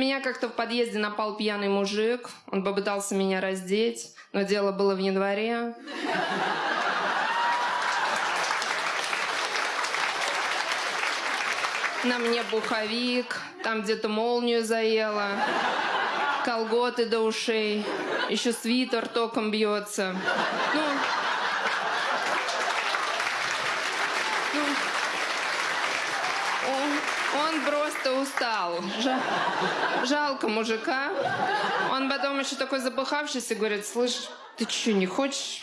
Меня как-то в подъезде напал пьяный мужик. Он попытался меня раздеть, но дело было в январе. На мне пуховик, там где-то молнию заело, колготы до ушей, еще свитер током бьется. Ну, ну, он просто устал. Жа- жалко мужика. Он потом еще такой запыхавшийся говорит, слышь, ты что, не хочешь